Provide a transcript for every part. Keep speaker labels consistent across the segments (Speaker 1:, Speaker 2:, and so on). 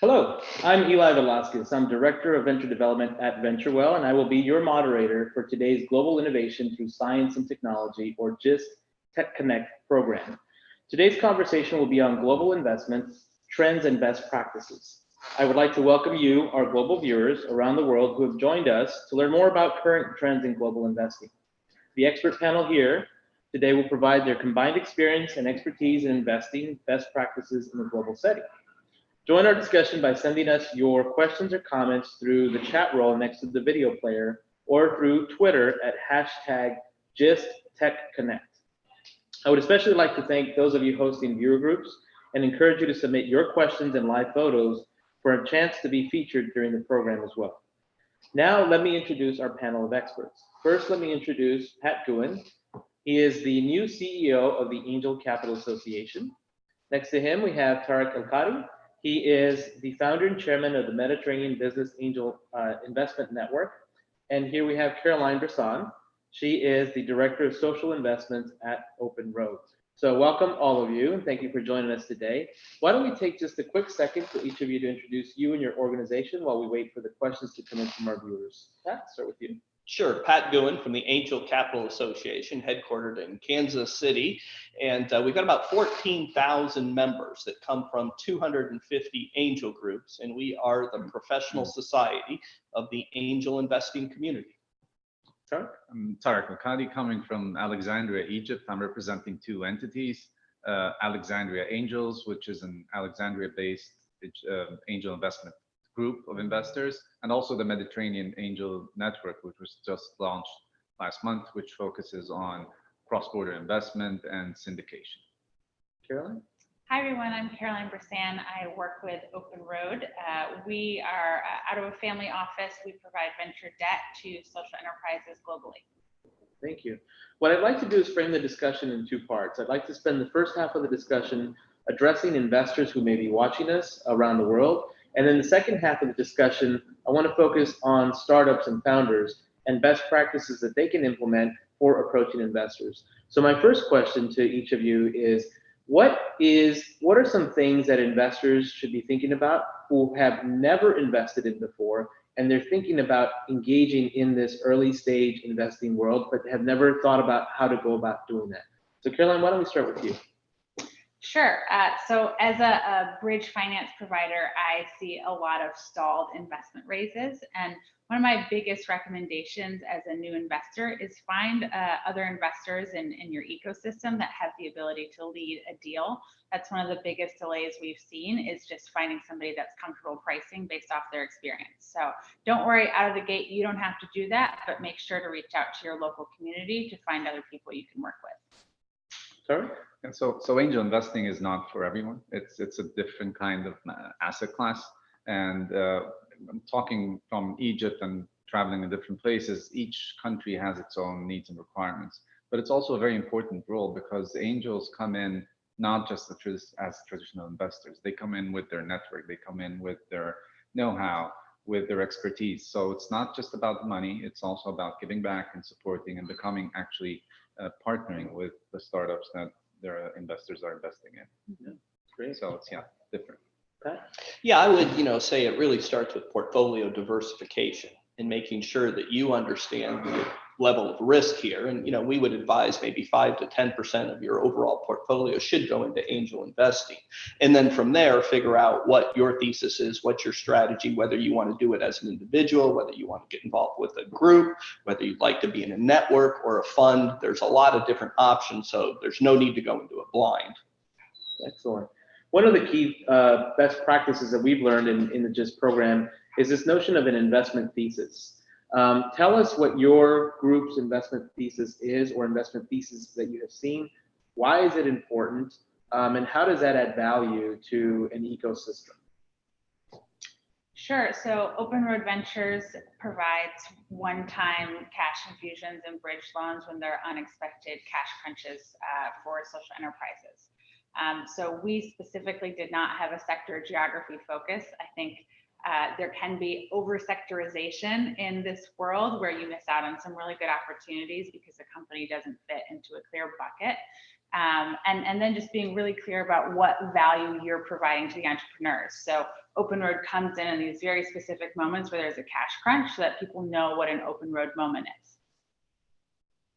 Speaker 1: Hello, I'm Eli Velasquez. I'm Director of Venture Development at VentureWell, and I will be your moderator for today's Global Innovation Through Science and Technology, or GIST Tech Connect program. Today's conversation will be on global investments, trends, and best practices. I would like to welcome you, our global viewers around the world who have joined us to learn more about current trends in global investing. The expert panel here today will provide their combined experience and expertise in investing best practices in the global setting. Join our discussion by sending us your questions or comments through the chat roll next to the video player or through Twitter at hashtag GistTechConnect. I would especially like to thank those of you hosting viewer groups and encourage you to submit your questions and live photos for a chance to be featured during the program as well. Now, let me introduce our panel of experts. First, let me introduce Pat Gouhin. He is the new CEO of the Angel Capital Association. Next to him, we have Tarek El-Kadi. He is the founder and chairman of the Mediterranean Business Angel uh, Investment Network. And here we have Caroline Bressan. She is the director of social investments at Open Road. So welcome all of you, and thank you for joining us today. Why don't we take just a quick second for each of you to introduce you and your organization while we wait for the questions to come in from our viewers. Pat, start with you.
Speaker 2: Sure, Pat Gouhin from the Angel Capital Association, headquartered in Kansas City. And uh, we've got about 14,000 members that come from 250 angel groups, and we are the professional society of the angel investing community.
Speaker 3: Tarek? I'm Tarek Makadi, coming from Alexandria, Egypt. I'm representing two entities, uh, Alexandria Angels, which is an Alexandria-based uh, angel investment group of investors, and also the Mediterranean Angel Network, which was just launched last month, which focuses on cross-border investment and syndication.
Speaker 1: Caroline?
Speaker 4: Hi, everyone. I'm Caroline Bressan. I work with Open Road. Uh, we are uh, out of a family office. We provide venture debt to social enterprises globally.
Speaker 1: Thank you. What I'd like to do is frame the discussion in two parts. I'd like to spend the first half of the discussion addressing investors who may be watching us around the world and then the second half of the discussion, I want to focus on startups and founders and best practices that they can implement for approaching investors. So my first question to each of you is, what is what are some things that investors should be thinking about who have never invested in before? And they're thinking about engaging in this early stage investing world but have never thought about how to go about doing that. So caroline why don't we start with you
Speaker 4: Sure. Uh, so as a, a, bridge finance provider, I see a lot of stalled investment raises. And one of my biggest recommendations as a new investor is find uh, other investors in, in your ecosystem that have the ability to lead a deal. That's one of the biggest delays we've seen is just finding somebody that's comfortable pricing based off their experience. So don't worry out of the gate, you don't have to do that, but make sure to reach out to your local community to find other people you can work with.
Speaker 1: Sorry?
Speaker 3: And so, so angel investing is not for everyone. It's it's a different kind of uh, asset class. And uh, I'm talking from Egypt and traveling in different places. Each country has its own needs and requirements. But it's also a very important role because angels come in not just as traditional investors. They come in with their network. They come in with their know-how, with their expertise. So it's not just about money. It's also about giving back and supporting and becoming actually uh, partnering with the startups that their investors are investing in. Mm-hmm.
Speaker 1: Yeah, great.
Speaker 3: So it's yeah different.
Speaker 2: Yeah, I would you know say it really starts with portfolio diversification and making sure that you understand the level of risk here. And you know, we would advise maybe five to ten percent of your overall portfolio should go into angel investing, and then from there figure out what your thesis is, what's your strategy, whether you want to do it as an individual, whether you want to get involved with a group, whether you'd like to be in a network or a fund. There's a lot of different options, so there's no need to go into it blind.
Speaker 1: Excellent. One of the key uh, best practices that we've learned in, in the GIST program is this notion of an investment thesis. Um, tell us what your group's investment thesis is or investment thesis that you have seen. Why is it important? Um, and how does that add value to an ecosystem?
Speaker 4: Sure. So Open Road Ventures provides one-time cash infusions and bridge loans when there are unexpected cash crunches uh, for social enterprises. Um, so we specifically did not have a sector geography focus. I think uh, there can be over sectorization in this world where you miss out on some really good opportunities because the company doesn't fit into a clear bucket. Um, and, and then just being really clear about what value you're providing to the entrepreneurs. So Open Road comes in in these very specific moments where there's a cash crunch so that people know what an open road moment is.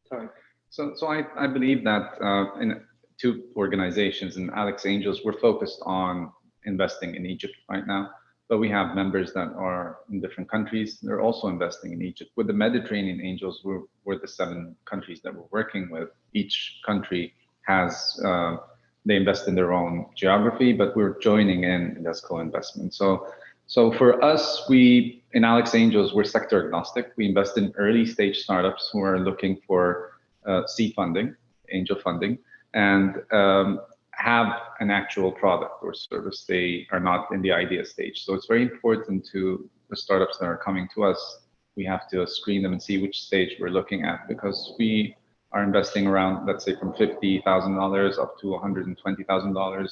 Speaker 1: Sorry.
Speaker 3: So, so I, I believe that uh, in two organizations, and Alex Angels, we're focused on investing in Egypt right now, but we have members that are in different countries. They're also investing in Egypt. With the Mediterranean Angels, we're, we're the seven countries that we're working with. Each country has, uh, they invest in their own geography, but we're joining in this co-investment. So, so for us, we, in Alex Angels, we're sector agnostic. We invest in early stage startups who are looking for uh, seed funding, angel funding, and um, have an actual product or service. They are not in the idea stage. So it's very important to the startups that are coming to us. We have to screen them and see which stage we're looking at because we are investing around, let's say, from $50,000 up to $120,000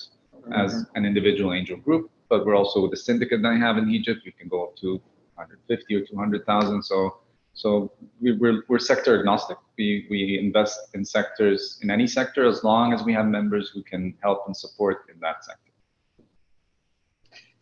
Speaker 3: as mm-hmm. an individual angel group. But we're also with the syndicate that I have in Egypt. We can go up to 150 or 200,000. So so we, we're, we're sector agnostic. We, we invest in sectors, in any sector, as long as we have members who can help and support in that sector.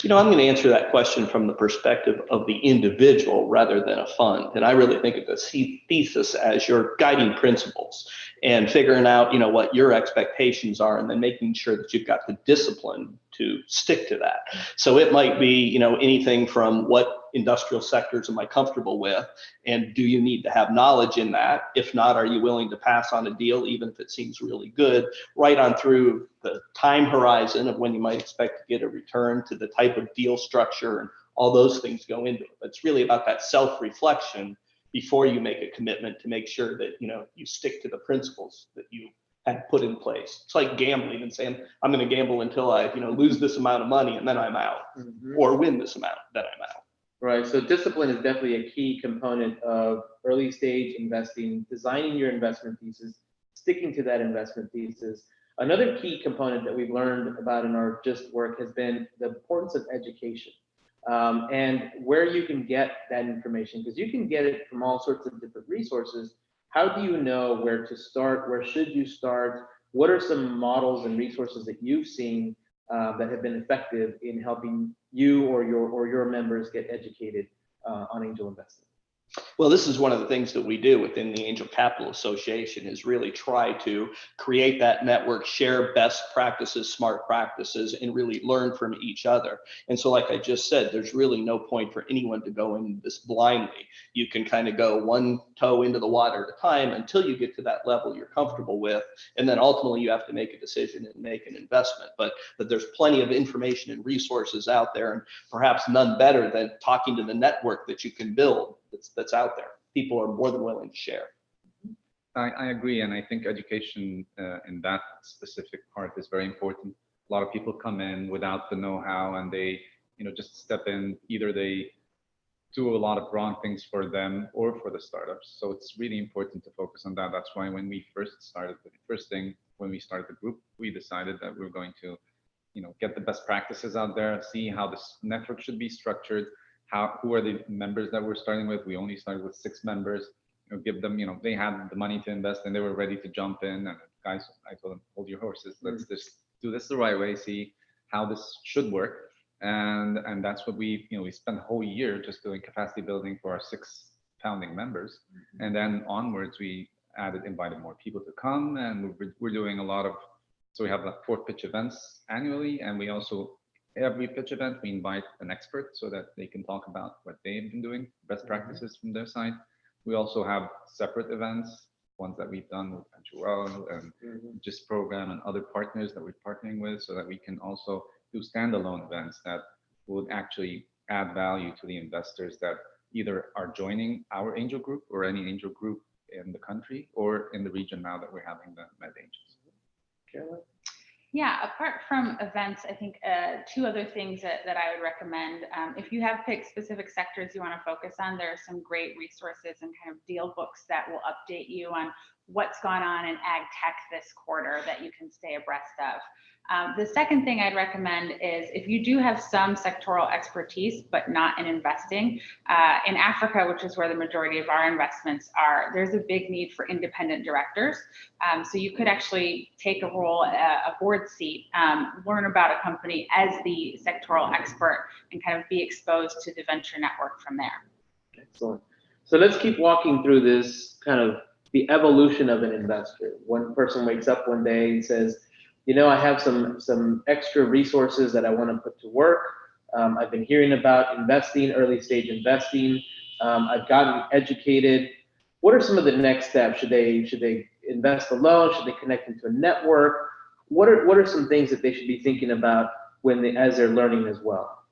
Speaker 2: You know, I'm going to answer that question from the perspective of the individual rather than a fund. And I really think of the thesis as your guiding principles and figuring out, you know, what your expectations are and then making sure that you've got the discipline to stick to that. So it might be, you know, anything from what industrial sectors am I comfortable with? And do you need to have knowledge in that? If not, are you willing to pass on a deal, even if it seems really good, right on through the time horizon of when you might expect to get a return to the type of deal structure and all those things go into it. But it's really about that self-reflection before you make a commitment to make sure that, you know, you stick to the principles that you had put in place. It's like gambling and saying, I'm going to gamble until I, you know, lose this amount of money and then I'm out
Speaker 1: Mhm.
Speaker 2: or win this amount, then I'm out.
Speaker 1: Right, so discipline is definitely a key component of early stage investing, designing your investment thesis, sticking to that investment thesis. Another key component that we've learned about in our GIST work has been the importance of education um, and where you can get that information, because you can get it from all sorts of different resources. How do you know where to start? Where should you start? What are some models and resources that you've seen uh, that have been effective in helping you or your or your members get educated uh, on angel investing?
Speaker 2: Well, this is one of the things that we do within the Angel Capital Association is really try to create that network, share best practices, smart practices, and really learn from each other. And so, like I just said, there's really no point for anyone to go in this blindly. You can kind of go one toe into the water at a time until you get to that level you're comfortable with. And then ultimately you have to make a decision and make an investment. But, but there's plenty of information and resources out there, and perhaps none better than talking to the network that you can build that's, that's out there. People are more than willing to share.
Speaker 3: I, I agree, and I think education uh, in that specific part is very important. A lot of people come in without the know-how, and they, you know, just step in. Either they do a lot of wrong things for them or for the startups. So it's really important to focus on that. That's why when we first started, the first thing when we started the group, we decided that we are going to, you know, get the best practices out there, see how this network should be structured, how who are the members that we're starting with. We only started with six members. You know, give them, you know, they had the money to invest and they were ready to jump in. And guys, I told them, hold your horses. Let's mm. just do this the right way. See how this should work and and that's what we you know we spent a whole year just doing capacity building for our six founding members mm-hmm. and then onwards we added invited more people to come and we're, we're doing a lot of so we have like four pitch events annually and we also every pitch event we invite an expert so that they can talk about what they've been doing best practices from their side we also have separate events ones that we've done with Venture and
Speaker 1: Mhm.
Speaker 3: GIST program and other partners that we're partnering with so that we can also do standalone events that would actually add value to the investors that either are joining our angel group or any angel group in the country or in the region now that we're having the Med Angels.
Speaker 1: Caroline?
Speaker 4: Yeah, apart from events, I think uh, two other things that, that I would recommend. Um, if you have picked specific sectors you want to focus on, there are some great resources and kind of deal books that will update you on what's gone on in ag tech this quarter that you can stay abreast of. Um, the second thing I'd recommend is if you do have some sectoral expertise, but not in investing, uh, in Africa, which is where the majority of our investments are, there's a big need for independent directors. Um, so you could actually take a role, a, a board seat, um, learn about a company as the sectoral expert and kind of be exposed to the venture network from there.
Speaker 1: Excellent. So let's keep walking through this kind of the evolution of an investor. One person wakes up one day and says, you know, I have some some extra resources that I want to put to work. Um, I've been hearing about investing, early stage investing. Um, I've gotten educated. What are some of the next steps? Should they should they invest alone? Should they connect into a network? What are what are some things that they should be thinking about when they as they're learning as well?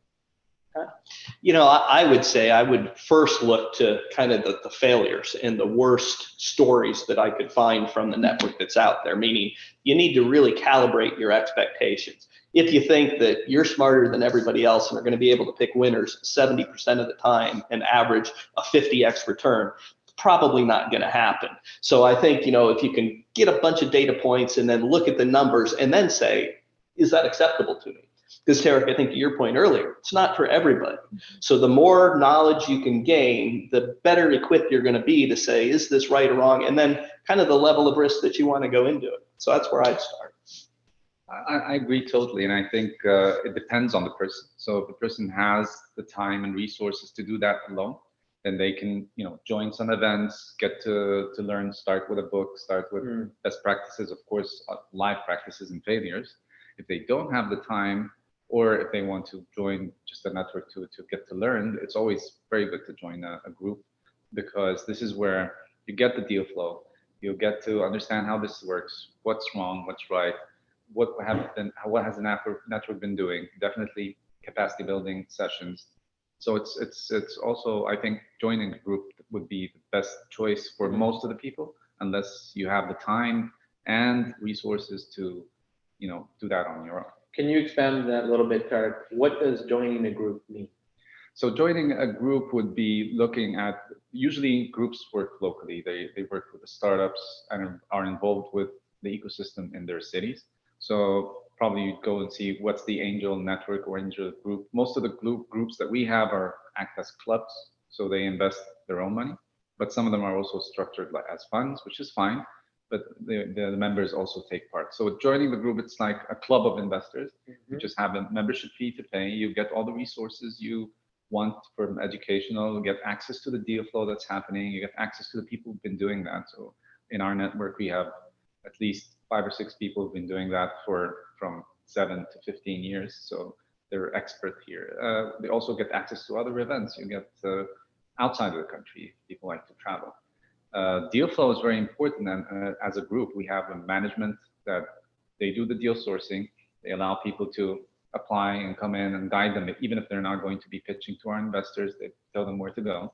Speaker 2: You know, I, I would say I would first look to kind of the, the failures and the worst stories that I could find from the network that's out there, meaning you need to really calibrate your expectations. If you think that you're smarter than everybody else and are going to be able to pick winners 70% of the time and average a 50x return, probably not going to happen. So I think, you know, if you can get a bunch of data points and then look at the numbers and then say, is that acceptable to me? Because Tarek, I think to your point earlier, it's not for everybody. So the more knowledge you can gain, the better equipped you're going to be to say, is this right or wrong? And then kind of the level of risk that you want to go into it. So that's where I'd start.
Speaker 3: I, I agree totally, and I think uh, it depends on the person. So if the person has the time and resources to do that alone, then they can, you know, join some events, get to to learn, start with a book, start with
Speaker 1: Mm.
Speaker 3: best practices, of course, uh, live practices and failures. If they don't have the time, or if they want to join just a network to to get to learn, it's always very good to join a, a group because this is where you get the deal flow. You get to understand how this works, what's wrong, what's right, what have been, what has the network network been doing? Definitely capacity building sessions. So it's it's it's also I think joining a group would be the best choice for mm-hmm. most of the people, unless you have the time and resources to, you know, do that on your own.
Speaker 1: Can you expand that a little bit, Tarek? What does joining a group mean?
Speaker 3: So joining a group would be looking at, usually groups work locally. They, they work with the startups and are involved with the ecosystem in their cities. So probably you'd go and see what's the angel network or angel group. Most of the group groups that we have are act as clubs. So they invest their own money, but some of them are also structured as funds, which is fine. But the, the, members also take part. So joining the group, it's like a club of investors. You just have a membership fee to pay. You get all the resources you want from educational, you get access to the deal flow that's happening, you get access to the people who've been doing that. So in our network, we have at least five or six people who've been doing that for from seven to 15 years. So they're expert here. Uh, they also get access to other events. You get uh, outside of the country, people like to travel. Uh, deal flow is very important. And uh, as a group, we have a management that they do the deal sourcing. They allow people to apply and come in and guide them, even if they're not going to be pitching to our investors, they tell them where to go.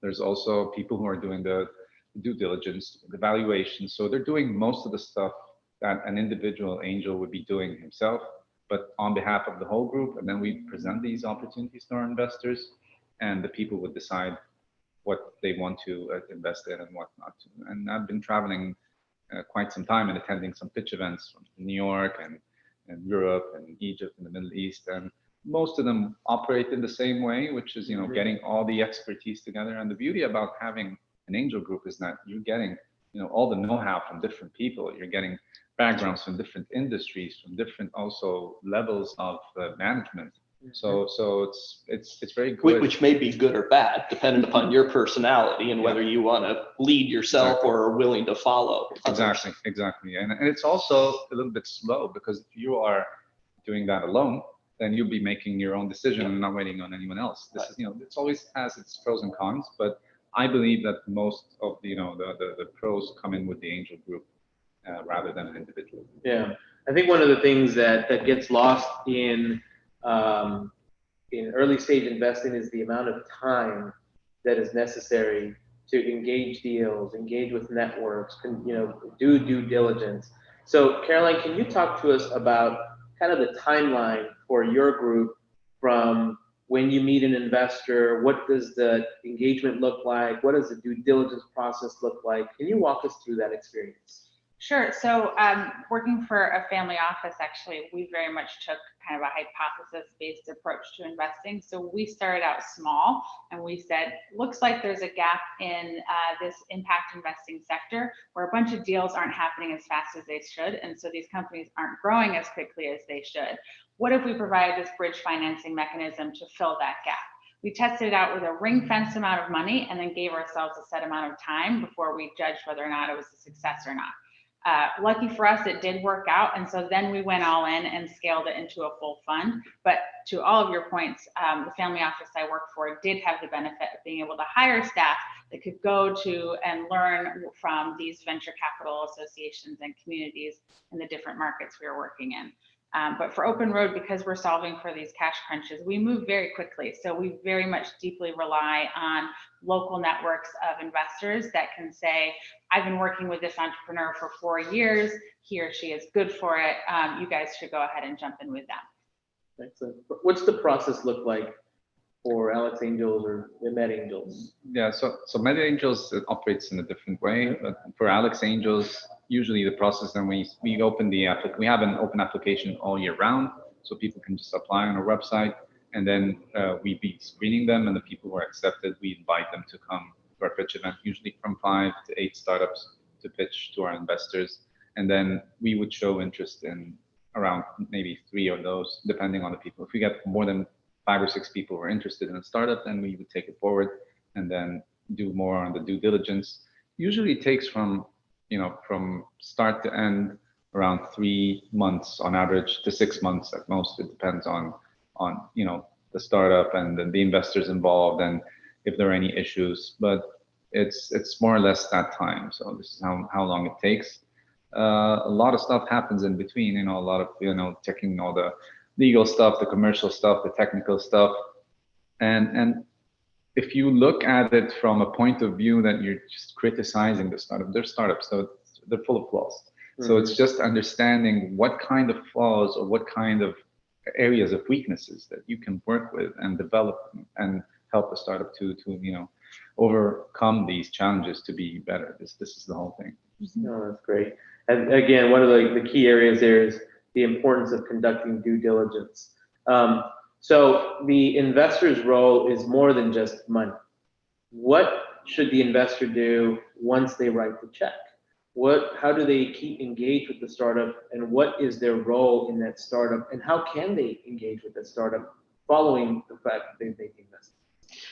Speaker 3: There's also people who are doing the due diligence, the valuation. So they're doing most of the stuff that an individual angel would be doing himself, but on behalf of the whole group. And then we present these opportunities to our investors, and the people would decide what they want to uh, invest in and whatnot. And I've been traveling uh, quite some time and attending some pitch events from New York and and Europe and Egypt and the Middle East. And most of them operate in the same way, which is, you know,
Speaker 1: Mhm.
Speaker 3: getting all the expertise together. And the beauty about having an angel group is that you're getting, you know, all the know-how from different people. You're getting backgrounds from different industries, from different also levels of uh, management. So, so it's it's it's very good.
Speaker 2: Which may be good or bad, depending upon your personality and whether you want to lead yourself
Speaker 3: Exactly.
Speaker 2: or are willing to follow. others.
Speaker 3: Exactly, exactly. And, and it's also a little bit slow because if you are doing that alone, then you'll be making your own decision and not waiting on anyone else. This is, you know, it's always has its pros and cons, but I believe that most of the, you know, the, the, the pros come in with the angel group uh, rather than an individual.
Speaker 1: Yeah, I think one of the things that that gets lost in um, in early stage investing is the amount of time that is necessary to engage deals, engage with networks, you know, do due diligence. So, Caroline, can you talk to us about kind of the timeline for your group from when you meet an investor, what does the engagement look like? What does the due diligence process look like? Can you walk us through that experience?
Speaker 4: Sure. So um, working for a family office, actually, we very much took kind of a hypothesis-based approach to investing. So we started out small and we said, looks like there's a gap in uh, this impact investing sector where a bunch of deals aren't happening as fast as they should. And so these companies aren't growing as quickly as they should. What if we provide this bridge financing mechanism to fill that gap? We tested it out with a ring fenced amount of money and then gave ourselves a set amount of time before we judged whether or not it was a success or not. Uh, lucky for us, it did work out. And so then we went all in and scaled it into a full fund. But to all of your points, um, the family office I work for did have the benefit of being able to hire staff that could go to and learn from these venture capital associations and communities in the different markets we were working in. Um, but for Open Road, because we're solving for these cash crunches, we move very quickly. So we very much deeply rely on local networks of investors that can say, I've been working with this entrepreneur for four years. He or she is good for it. Um, you guys should go ahead and jump in with them.
Speaker 1: Excellent. What's the process look like for Alex Angels or the Med Angels?
Speaker 3: Yeah, so so Med Angels operates in a different way, but for Alex Angels, usually the process then we we open the we have an open application all year round, so people can just apply on our website, and then uh, we be screening them, and the people who are accepted, we invite them to come to our pitch event, usually from five to eight startups to pitch to our investors, and then we would show interest in around maybe three of those, depending on the people. If we get more than five or six people who are interested in a startup, then we would take it forward and then do more on the due diligence. Usually it takes from, you know, from start to end around three months on average to six months at most. It depends on, on, you know, the startup and the, the investors involved and if there are any issues, but it's, it's more or less that time. So this is how, how long it takes. Uh, a lot of stuff happens in between, you know, a lot of, you know, checking all the legal stuff, the commercial stuff, the technical stuff. And, and if you look at it from a point of view that you're just criticizing the startup, they're startups, so they're full of flaws. So it's just understanding what kind of flaws or what kind of areas of weaknesses that you can work with and develop and help the startup to, to, you know, overcome these challenges to be better. This, this is the whole thing.
Speaker 1: No, that's great. And again, one of the, the key areas there is the importance of conducting due diligence. Um, so the investor's role is more than just money. What should the investor do once they write the check? What, how do they keep engaged with the startup and what is their role in that startup and how can they engage with the startup following the fact that they've made the investment?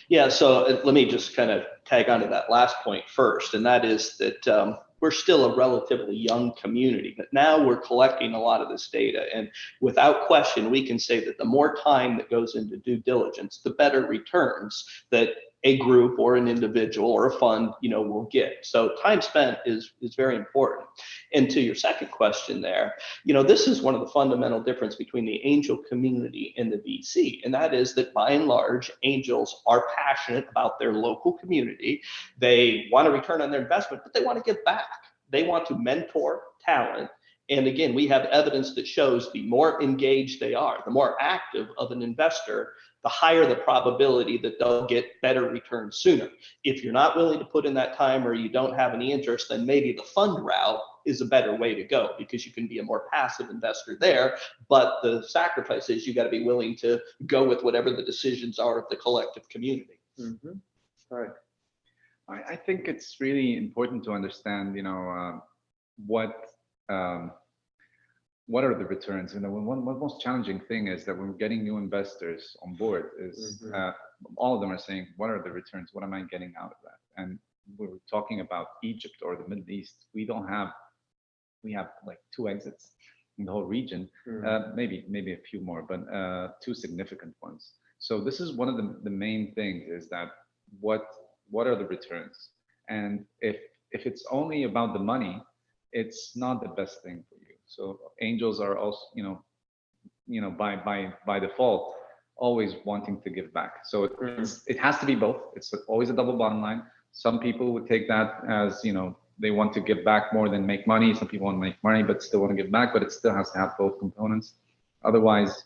Speaker 2: Yeah, so uh, let me just kind of tag onto that last point first, and that is that um, we're still a relatively young community, but now we're collecting a lot of this data. And without question, we can say that the more time that goes into due diligence, the better returns that a group or an individual or a fund, you know, will get. So time spent is is very important. And to your second question there, you know, this is one of the fundamental difference between the angel community and the VC, and that is that by and large, angels are passionate about their local community. They want to return on their investment, but they want to give back. They want to mentor talent and again, we have evidence that shows the more engaged they are, the more active of an investor, the higher the probability that they'll get better returns sooner. If you're not willing to put in that time or you don't have any interest, then maybe the fund route is a better way to go because you can be a more passive investor there. But the sacrifice is you got to be willing to go with whatever the decisions are of the collective community.
Speaker 1: Mm-hmm. All right.
Speaker 3: I, I think it's really important to understand, you know, uh, what um, what are the returns? You know, one, one most challenging thing is that when we're getting new investors on board is
Speaker 1: Mhm.
Speaker 3: uh, all of them are saying, what are the returns? What am I getting out of that? And we're talking about Egypt or the Middle East. We don't have, we have like two exits in the whole region,
Speaker 1: Mhm.
Speaker 3: uh, maybe, maybe a few more, but uh, two significant ones. So this is one of the, the main things is that what, what are the returns? And if, if it's only about the money, it's not the best thing for. So angels are also, you know, you know, by by by default, always wanting to give back. So it, it has to be both. It's always a double bottom line. Some people would take that as, you know, they want to give back more than make money. Some people want to make money but still want to give back, but it still has to have both components. Otherwise,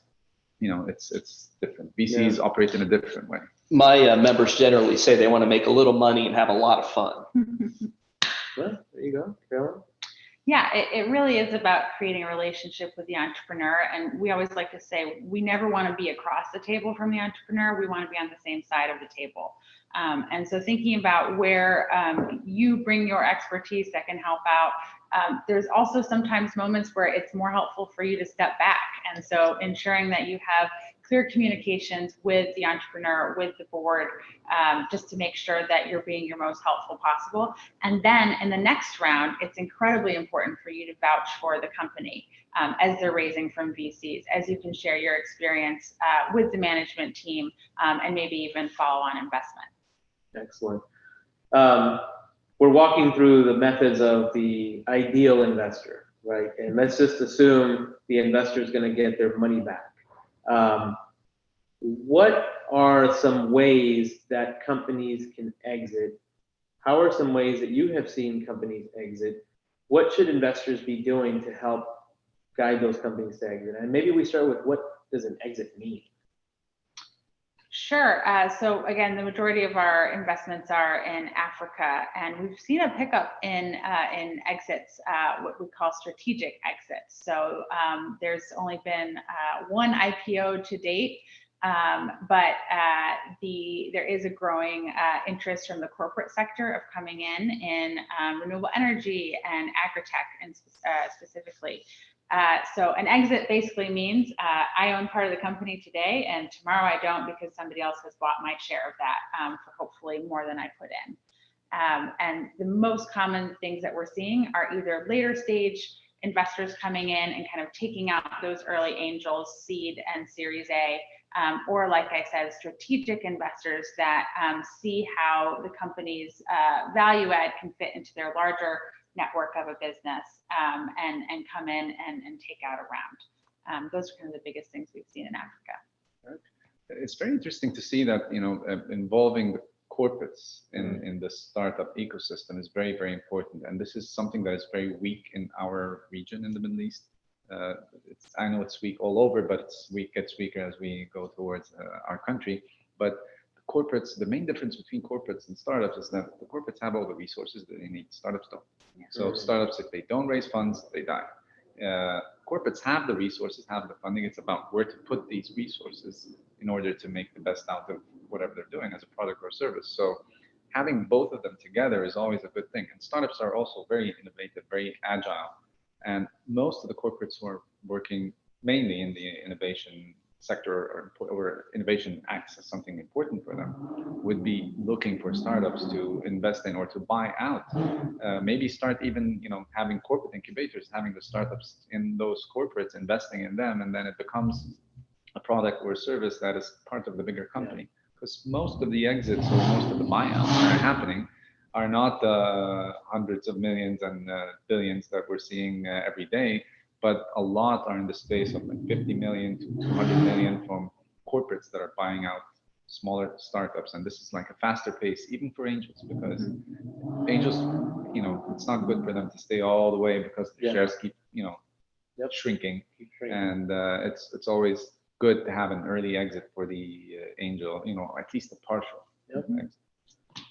Speaker 3: you know, it's, it's different. VCs operate in a different way.
Speaker 2: My uh, members generally say they want to make a little money and have a lot of fun.
Speaker 1: Well, there you go, Carolyn.
Speaker 4: Yeah, it, it really is about creating a relationship with the entrepreneur. And we always like to say, we never want to be across the table from the entrepreneur. We want to be on the same side of the table. Um, and so thinking about where um, you bring your expertise that can help out. Um, there's also sometimes moments where it's more helpful for you to step back. And so ensuring that you have clear communications with the entrepreneur, with the board, um, just to make sure that you're being your most helpful possible. And then in the next round, it's incredibly important for you to vouch for the company um, as they're raising from VCs, as you can share your experience uh, with the management team um, and maybe even follow on investment.
Speaker 1: Excellent. Um, we're walking through the methods of the ideal investor, right? And let's just assume the investor is going to get their money back. Um, what are some ways that companies can exit? How are some ways that you have seen companies exit? What should investors be doing to help guide those companies to exit? And maybe we start with what does an exit mean?
Speaker 4: Sure. Uh, so again, the majority of our investments are in Africa, and we've seen a pickup in uh, in exits, uh, what we call strategic exits. So um, there's only been uh, one IPO to date, um, but uh, the there is a growing uh, interest from the corporate sector of coming in in um, renewable energy and agritech, and specifically. Uh, so an exit basically means uh, I own part of the company today and tomorrow I don't because somebody else has bought my share of that um, for hopefully more than I put in. Um, and the most common things that we're seeing are either later stage investors coming in and kind of taking out those early angels, seed and series A, um, or like I said, strategic investors that um, see how the company's uh, value add can fit into their larger network of a business um, and, and come in and, and take out a round. Um, those are kind of the biggest things we've seen in Africa.
Speaker 3: It's very interesting to see that, you know, uh, involving the corporates in, in the startup ecosystem is very, very important. And this is something that is very weak in our region in the Middle East. Uh, it's, I know it's weak all over, but it's weak, gets weaker as we go towards uh, our country. But corporates, the main difference between corporates and startups is that the corporates have all the resources that they need. Startups don't. So
Speaker 1: Mhm.
Speaker 3: startups, if they don't raise funds, they die. Uh, corporates have the resources, have the funding. It's about where to put these resources in order to make the best out of whatever they're doing as a product or service. So having both of them together is always a good thing. And startups are also very innovative, very agile. And most of the corporates who are working mainly in the innovation sector or, or innovation acts as something important for them would be looking for startups to invest in or to buy out. Uh, maybe start even you know having corporate incubators having the startups in those corporates investing in them and then it becomes a product or a service that is part of the bigger company. Because most of the exits or most of the buyouts that are happening are not the hundreds of millions and uh, billions that we're seeing uh, every day but a lot are in the space of like 50 million to 200 million from corporates that are buying out smaller startups. And this is like a faster pace, even for angels, because angels, you know, it's not good for them to stay all the way because the
Speaker 1: Yeah.
Speaker 3: shares keep, you know,
Speaker 1: Yep.
Speaker 3: shrinking.
Speaker 1: Keep training.
Speaker 3: And uh, it's it's always good to have an early exit for the uh, angel, you know, at least a partial.
Speaker 1: Yep.
Speaker 3: exit.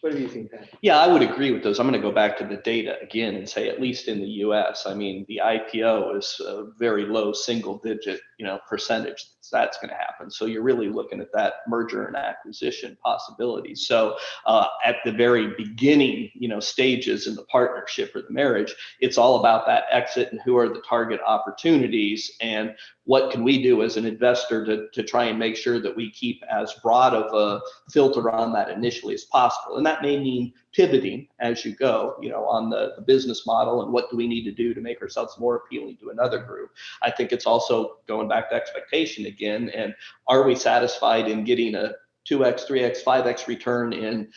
Speaker 1: What have you Pat?
Speaker 2: Yeah, I would agree with those. I'm going to go back to the data again and say, at least in the US, I mean, the IPO is a very low single digit, you know, percentage that's going to happen. So you're really looking at that merger and acquisition possibility. So uh, at the very beginning, you know, stages in the partnership or the marriage, it's all about that exit and who are the target opportunities and what can we do as an investor to, to try and make sure that we keep as broad of a filter on that initially as possible. And that may mean pivoting as you go, you know, on the, the business model and what do we need to do to make ourselves more appealing to another group. I think it's also going back to expectation again. And are we satisfied in getting a 2x, 3x, 5x return in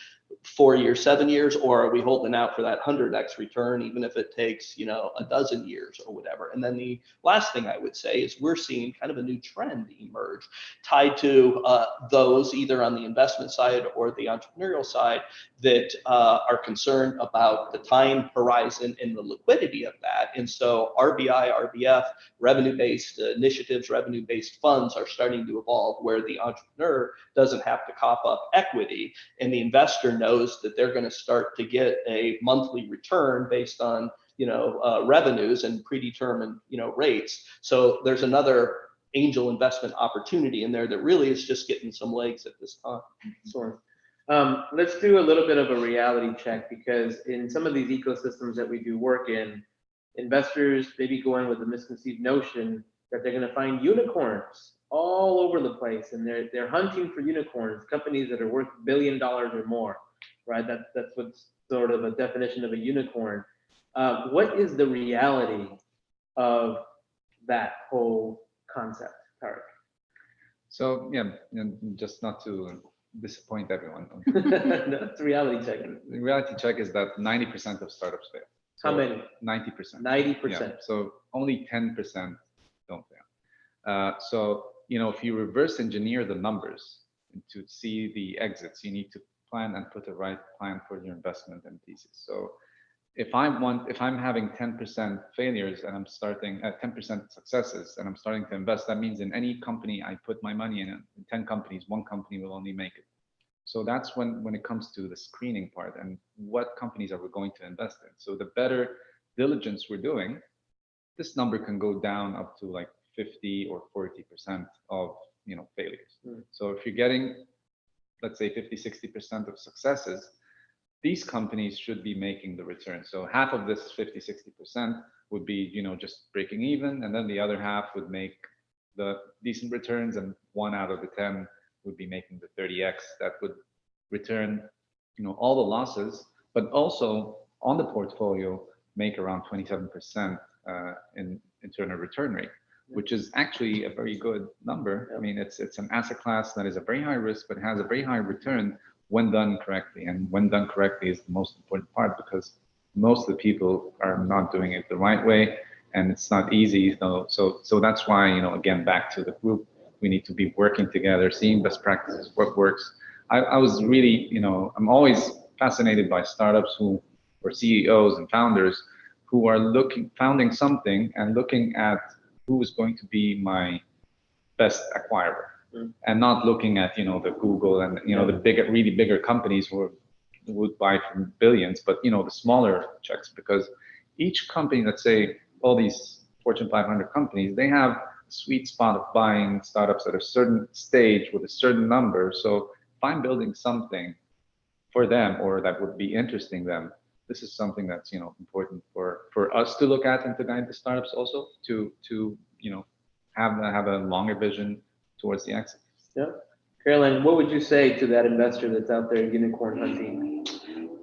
Speaker 2: four years, seven years, or are we holding out for that hundred X return, even if it takes, you know, a dozen years or whatever? And then the last thing I would say is we're seeing kind of a new trend emerge tied to uh, those either on the investment side or the entrepreneurial side that uh, are concerned about the time horizon and the liquidity of that. And so RBI, RBF, revenue-based initiatives, revenue-based funds are starting to evolve where the entrepreneur doesn't have to cop up equity and the investor knows that they're going to start to get a monthly return based on you know uh, revenues and predetermined you know rates. So there's another angel investment opportunity in there that really is just getting some legs at this time.
Speaker 1: Sure. Um, let's do a little bit of a reality check because in some of these ecosystems that we do work in, investors maybe go in with a misconceived notion that they're going to find unicorns all over the place and they're they're hunting for unicorns, companies that are worth billion dollars or more, right? That's that's what's sort of a definition of a unicorn. Uh, what is the reality of that whole concept, Tarek?
Speaker 3: So yeah, and just not to disappoint everyone.
Speaker 1: That's a reality check.
Speaker 3: The reality check is that 90% of startups fail.
Speaker 1: How
Speaker 3: So
Speaker 1: many?
Speaker 3: 90%.
Speaker 1: 90%.
Speaker 3: Yeah, so only 10% don't fail. Uh, so, you know, if you reverse engineer the numbers to see the exits, you need to plan and put the right plan for your investment and thesis. So if I want, if I'm having 10% failures and I'm starting at 10% successes and I'm starting to invest, that means in any company I put my money in, in 10 companies, one company will only make it. So that's when, when it comes to the screening part and what companies are we going to invest in. So the better diligence we're doing, this number can go down up to like 50 or 40% of, you know, failures.
Speaker 1: Hmm.
Speaker 3: So if you're getting, let's say 50, 60% of successes, these companies should be making the return. So half of this 50, 60% would be, you know, just breaking even. And then the other half would make the decent returns and one out of the 10 would be making the 30X that would return, you know, all the losses, but also on the portfolio, make around 27% uh, in internal return rate, which is actually a very good number. I mean, it's it's an asset class that is a very high risk, but has a very high return when done correctly. And when done correctly is the most important part because most of the people are not doing it the right way, and it's not easy. So so so that's why you know again back to the group, we need to be working together, seeing best practices, what works. I, I was really you know I'm always fascinated by startups who or CEOs and founders who are looking founding something and looking at who is going to be my best acquirer
Speaker 1: Mm.
Speaker 3: and not looking at you know the google and you know the bigger really bigger companies who would buy from billions but you know the smaller checks because each company let's say all these fortune 500 companies they have a sweet spot of buying startups at a certain stage with a certain number so if i'm building something for them or that would be interesting them this is something that's you know important for for us to look at and to guide the startups also to to you know have have a longer vision towards the exit.
Speaker 1: Yeah. Caroline, what would you say to that investor that's out there unicorn hunting?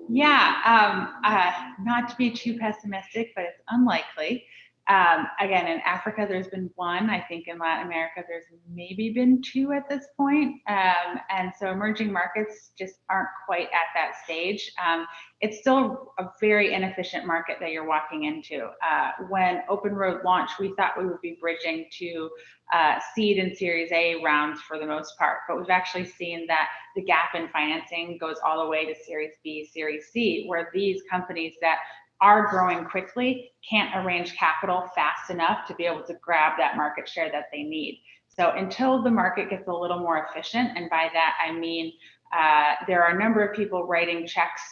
Speaker 4: Yeah, um, uh, not to be too pessimistic, but it's unlikely. Um, again, in Africa, there's been one. I think in Latin America, there's maybe been two at this point. Um, and so emerging markets just aren't quite at that stage. Um, it's still a very inefficient market that you're walking into. Uh, when Open Road launched, we thought we would be bridging to uh, seed and Series A rounds for the most part, but we've actually seen that the gap in financing goes all the way to Series B, Series C, where these companies that are growing quickly can't arrange capital fast enough to be able to grab that market share that they need. So until the market gets a little more efficient, and by that I mean uh, there are a number of people writing checks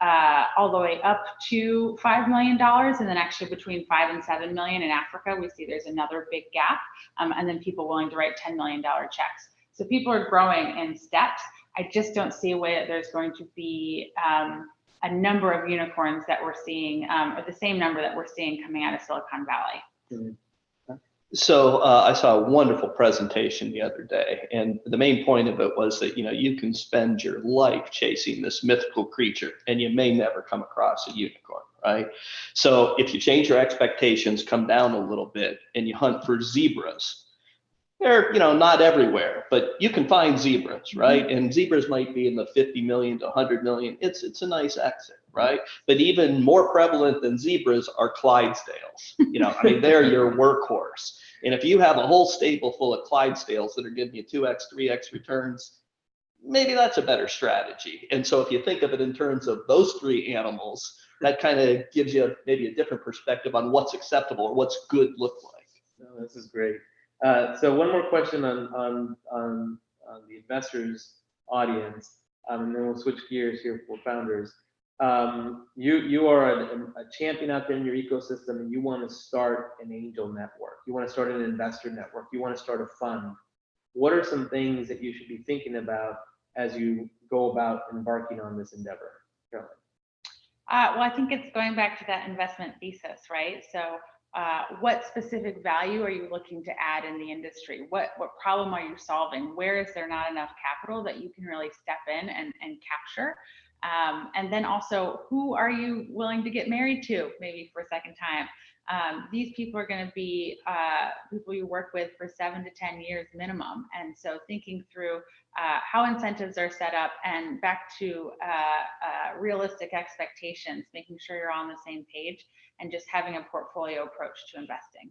Speaker 4: uh, all the way up to $5 million. And then actually between five and 7 million in Africa, we see there's another big gap. Um, and then people willing to write $10 million checks. So people are growing in steps. I just don't see a way that there's going to be um, a number of unicorns that we're seeing, um, or the same number that we're seeing coming out of Silicon Valley.
Speaker 2: So uh, I saw a wonderful presentation the other day, and the main point of it was that you know you can spend your life chasing this mythical creature, and you may never come across a unicorn, right? So if you change your expectations, come down a little bit, and you hunt for zebras, they're, you know, not everywhere, but you can find zebras, mm-hmm. right? And zebras might be in the 50 million to 100 million. It's, it's a nice exit, right? But even more prevalent than zebras are Clydesdales. You know, I mean, they're your workhorse. And if you have a whole stable full of Clydesdales that are giving you 2x, 3x returns, maybe that's a better strategy. And so if you think of it in terms of those three animals, that kind of gives you maybe a different perspective on what's acceptable or what's good look like.
Speaker 1: No, this is great. Uh, so one more question on, on, on, on the investors audience, um, and then we'll switch gears here for founders. Um, you, you are a, a champion out there in your ecosystem and you want to start an angel network. You want to start an investor network. You want to start a fund. What are some things that you should be thinking about as you go about embarking on this endeavor? Carolyn?
Speaker 4: Uh, well, I think it's going back to that investment thesis, right? So uh, what specific value are you looking to add in the industry? What what problem are you solving? Where is there not enough capital that you can really step in and, and capture? Um, and then also, who are you willing to get married to, maybe for a second time? Um, these people are going to be uh, people you work with for seven to 10 years minimum. And so thinking through uh, how incentives are set up and back to uh, uh, realistic expectations, making sure you're on the same page and just having a portfolio approach to investing.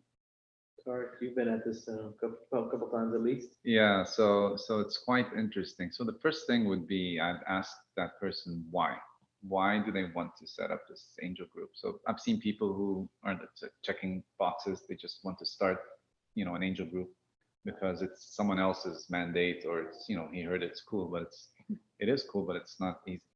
Speaker 1: Sorry, you've been at this a couple, a couple times at least.
Speaker 3: Yeah, so so it's quite interesting. So the first thing would be I'd ask that person why. Why do they want to set up this angel group? So I've seen people who aren't checking boxes. They just want to start, you know, an angel group because it's someone else's mandate or it's, you know, he heard it's cool, but it's it is cool, but it's not easy.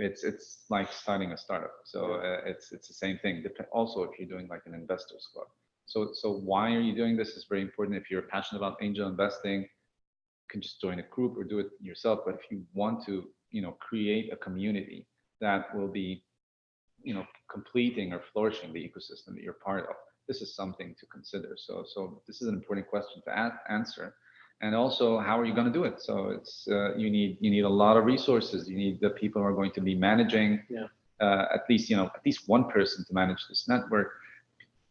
Speaker 3: It's it's like starting a startup. So uh, it's it's the same thing. Also, if you're doing like an investors club. So, so why are you doing this is very important. If you're passionate about angel investing, you can just join a group or do it yourself. But if you want to, you know, create a community that will be, you know, completing or flourishing the ecosystem that you're part of, this is something to consider. So, so this is an important question to answer. And also, how are you going to do it? So it's uh, you need you need a lot of resources. You need the people who are going to be managing.
Speaker 1: Yeah.
Speaker 3: Uh, at least you know at least one person to manage this network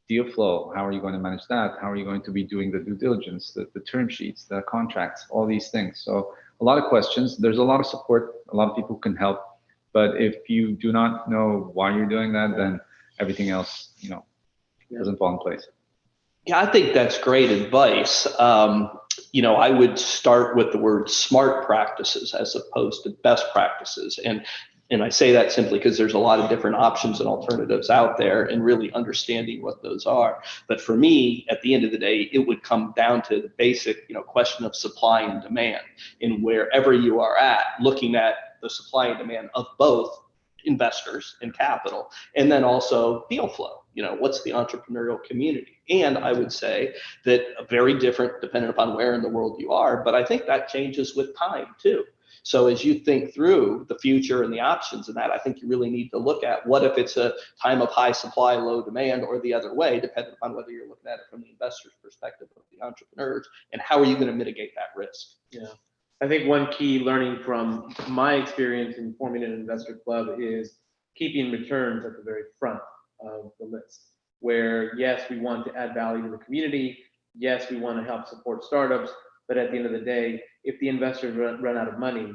Speaker 3: deal flow how are you going to manage that how are you going to be doing the due diligence the, the term sheets the contracts all these things so a lot of questions there's a lot of support a lot of people can help but if you do not know why you're doing that then everything else you know
Speaker 1: Yeah.
Speaker 3: doesn't fall in place
Speaker 2: Yeah, I think that's great advice. Um, you know, I would start with the word smart practices as opposed to best practices. And and I say that simply because there's a lot of different options and alternatives out there and really understanding what those are. But for me, at the end of the day, it would come down to the basic, you know, question of supply and demand. And wherever you are at, looking at the supply and demand of both investors and capital, and then also deal flow. You know, what's the entrepreneurial community? And I would say that very different depending upon where in the world you are, but I think that changes with time too. So as you think through the future and the options and that, I think you really need to look at what if it's a time of high supply, low demand, or the other way, depending upon whether you're looking at it from the investor's perspective of the entrepreneurs, and how are you going to mitigate that risk?
Speaker 1: Yeah. I think one key learning from my experience in forming an investor club is keeping returns at the very front of the list. Where, yes, we want to add value to the community. Yes, we want to help support startups. But at the end of the day, if the investors run, run out of money,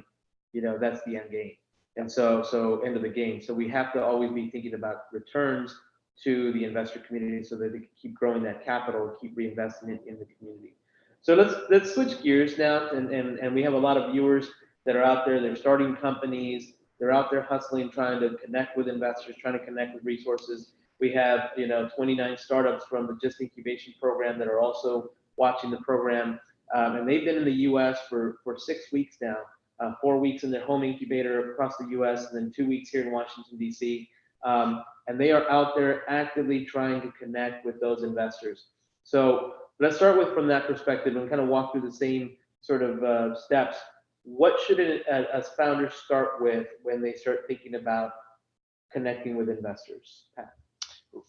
Speaker 1: you know, that's the end game. And so, so end of the game. So we have to always be thinking about returns to the investor community so that they can keep growing that capital, keep reinvesting it in the community. So let's let's switch gears now, and, and and we have a lot of viewers that are out there. They're starting companies. They're out there hustling, trying to connect with investors, trying to connect with resources. We have you know 29 startups from the GIST Incubation program that are also watching the program, um, and they've been in the U.S. for for six weeks now. Uh, four weeks in their home incubator across the U.S. and then two weeks here in Washington D.C. Um, and they are out there actively trying to connect with those investors. So let's start with from that perspective and kind of walk through the same sort of uh, steps. What should it, as founders start with when they start thinking about connecting with investors? Pat?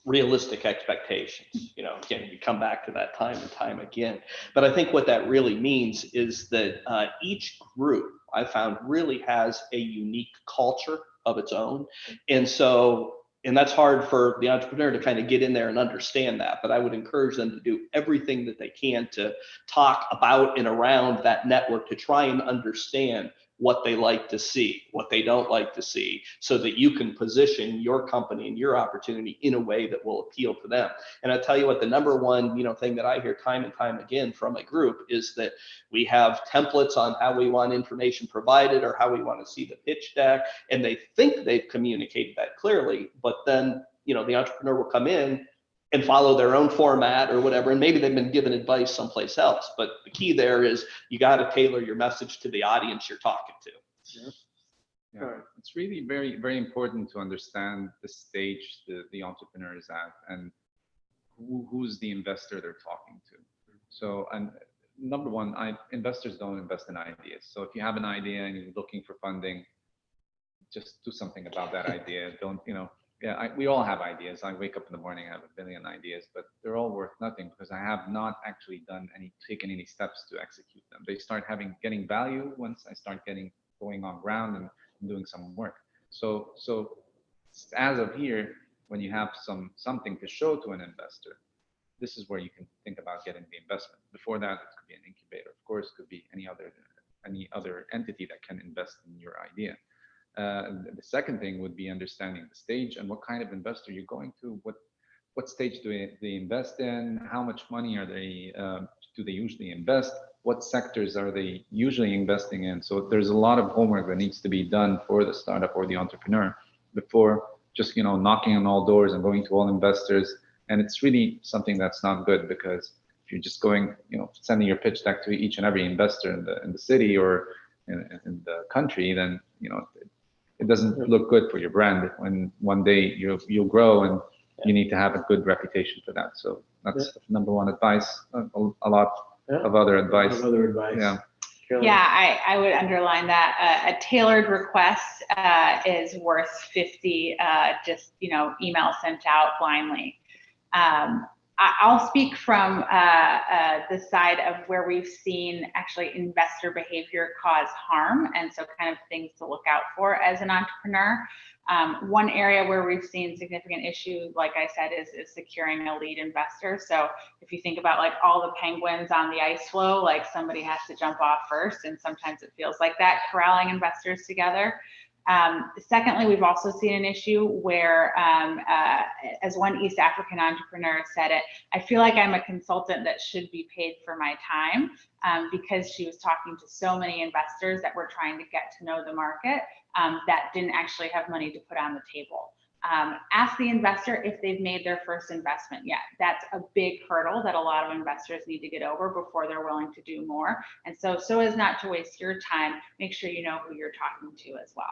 Speaker 2: realistic expectations. You know, again, you come back to that time and time again. But I think what that really means is that uh, each group I found really has a unique culture of its own. And so and that's hard for the entrepreneur to kind of get in there and understand that. But I would encourage them to do everything that they can to talk about and around that network to try and understand what they like to see, what they don't like to see, so that you can position your company and your opportunity in a way that will appeal to them. And I tell you what, the number one, you know, thing that I hear time and time again from a group is that we have templates on how we want information provided or how we want to see the pitch deck, and they think they've communicated that clearly, but then, you know, the entrepreneur will come in and follow their own format or whatever, and maybe they've been given advice someplace else. But the key there is you got to tailor your message to the audience you're talking to.
Speaker 3: Yeah,
Speaker 1: Alright.
Speaker 3: it's really very, very important to understand the stage the, the entrepreneur is at and who, who's the investor they're talking to. So, and number one, I, investors don't invest in ideas. So if you have an idea and you're looking for funding, just do something about that idea. Don't, you know, yeah, I, we all have ideas. I wake up in the morning, I have a billion ideas, but they're all worth nothing because I have not actually done any, taken any steps to execute them. They start having, getting value once I start getting, going on ground and doing some work. So, so as of here, when you have some, something to show to an investor, this is where you can think about getting the investment. Before that, it could be an incubator, of course, could be any other, any other entity that can invest in your idea. Uh, the second thing would be understanding the stage and what kind of investor you're going to, what, what stage do they, invest in, how much money are they, um, do they usually invest, what sectors are they usually investing in. So there's a lot of homework that needs to be done for the startup or the entrepreneur before just, you know, knocking on all doors and going to all investors. And it's really something that's not good because if you're just going, you know, sending your pitch deck to each and every investor in the, in the city or in, in the country, then, you know, it doesn't look good for your brand when one day you'll, you'll grow and you need to have a good reputation for that. So that's number one advice, a, a lot
Speaker 1: Yeah.
Speaker 3: of other advice.
Speaker 1: Other advice.
Speaker 3: Yeah.
Speaker 1: Caroline?
Speaker 4: Yeah, I, I would underline that. Uh, a tailored request uh, is worth 50 uh, just, you know, email sent out blindly. Um, I, I'll speak from uh, uh, the side of where we've seen actually investor behavior cause harm, and so kind of things to look out for as an entrepreneur. Um, one area where we've seen significant issue, like I said, is, is securing a lead investor. So if you think about like all the penguins on the ice floe, like somebody has to jump off first, and sometimes it feels like that corralling investors together. Um, secondly, we've also seen an issue where, um, uh, as one East African entrepreneur said it, I feel like I'm a consultant that should be paid for my time um, because she was talking to so many investors that were trying to get to know the market um, that didn't actually have money to put on the table. Um, ask the investor if they've made their first investment yet. That's a big hurdle that a lot of investors need to get over before they're willing to do more. And so, so as not to waste your time, make sure you know who you're talking to as well.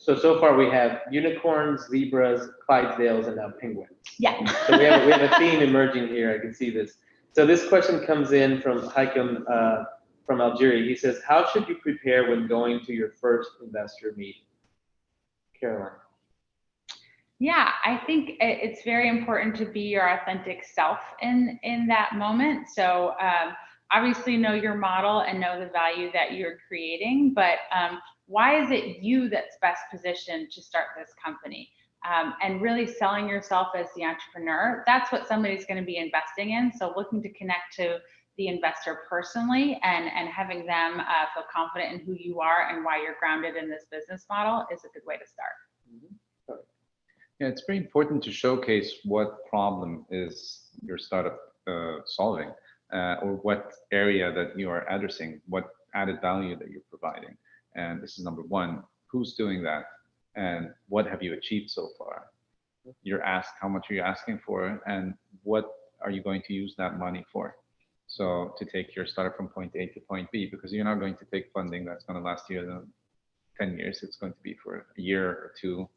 Speaker 1: So, so far we have unicorns, zebras, Clydesdales, and now penguins.
Speaker 4: Yeah.
Speaker 1: So we have, we have a theme emerging here. I can see this. So this question comes in from Hakim uh, from Algeria. He says, how should you prepare when going to your first investor meeting? Caroline.
Speaker 4: Yeah, I think it's very important to be your authentic self in in that moment. So um, obviously know your model and know the value that you're creating, but um, why is it you that's best positioned to start this company? Um, and really selling yourself as the entrepreneur. That's what somebody's going to be investing in. So looking to connect to the investor personally and and having them uh, feel confident in who you are and why you're grounded in this business model is a good way to start.
Speaker 3: Yeah, it's very important to showcase what problem is your startup uh, solving, uh, or what area that you are addressing, what added value that you're providing. And this is number one, who's doing that? And what have you achieved so far? You're asked, how much are you asking for? And what are you going to use that money for? So to take your startup from point A to point B, because you're not going to take funding that's going to last you uh, 10 years. It's going to be for a year or two,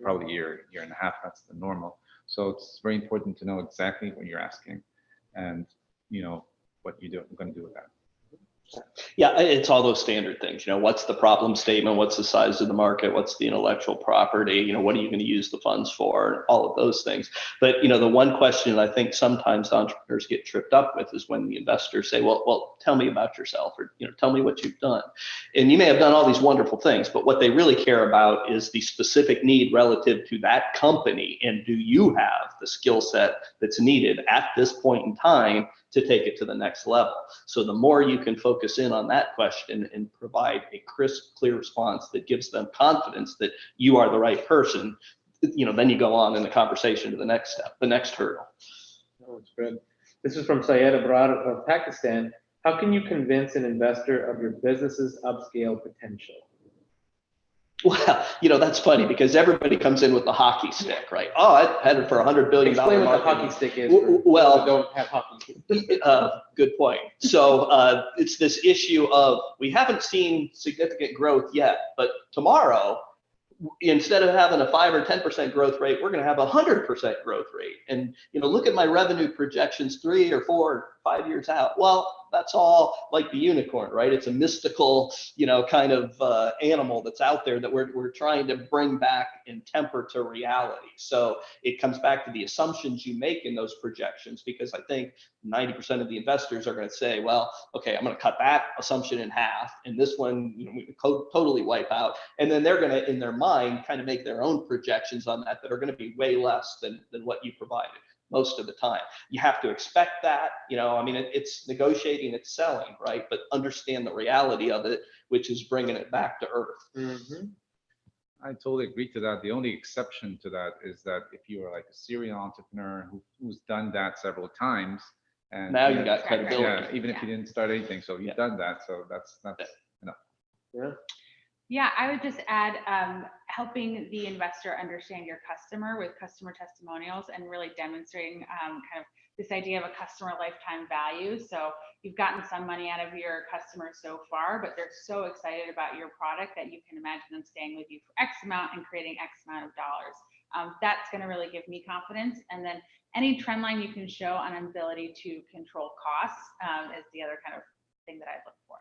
Speaker 3: probably a year, year and a half, that's the normal. So it's very important to know exactly what you're asking and, you know, what you do, going to do with that.
Speaker 2: Yeah, it's all those standard things, you know, what's the problem statement? What's the size of the market? What's the intellectual property? You know, what are you going to use the funds for? All of those things. But, you know, the one question I think sometimes entrepreneurs get tripped up with is when the investors say, well, well, tell me about yourself or, you know, tell me what you've done. And you may have done all these wonderful things, but what they really care about is the specific need relative to that company. And do you have the skill set that's needed at this point in time to take it to the next level? So the more you can focus in on that question and provide a crisp, clear response that gives them confidence that you are the right person, you know, then you go on in the conversation to the next step, the next hurdle.
Speaker 1: Oh, it's good. This is from Syed Abrar of Pakistan. How can you convince an investor of your business's upscale potential?
Speaker 2: Well, you know, that's funny because everybody comes in with the hockey stick, right? Oh, I had it for a hundred billion dollar
Speaker 1: Explain what the hockey stick is.
Speaker 2: Well-
Speaker 1: Don't have hockey.
Speaker 2: Uh, good point. So uh, it's this issue of we haven't seen significant growth yet, but tomorrow, instead of having a five or ten percent growth rate, we're going to have a hundred percent growth rate. And you know, look at my revenue projections three or four, five years out. Well, that's all like the unicorn, right? It's a mystical, you know, kind of uh, animal that's out there that we're we're trying to bring back and temper to reality. So it comes back to the assumptions you make in those projections, because I think 90% of the investors are going to say, well, okay, I'm going to cut that assumption in half, and this one, you know, we totally wipe out. And then they're going to, in their mind, kind of make their own projections on that that are going to be way less than, than what you provided most of the time. You have to expect that, you know, I mean, it, it's negotiating, it's selling, right? But understand the reality of it, which is bringing it back to earth.
Speaker 1: Mhm.
Speaker 3: I totally agree to that. The only exception to that is that if you are like a serial entrepreneur who, who's done that several times and.
Speaker 2: Now you
Speaker 3: know,
Speaker 2: got credibility.
Speaker 3: Yeah, even if you didn't start anything, so you've done that, so that's, that's, enough.
Speaker 4: Yeah, I would just add, um, helping the investor understand your customer with customer testimonials and really demonstrating, um, kind of this idea of a customer lifetime value. So you've gotten some money out of your customers so far, but they're so excited about your product that you can imagine them staying with you for X amount and creating X amount of dollars. Um, that's gonna really give me confidence. And then any trend line you can show on ability to control costs, um, is the other kind of thing that I'd look for.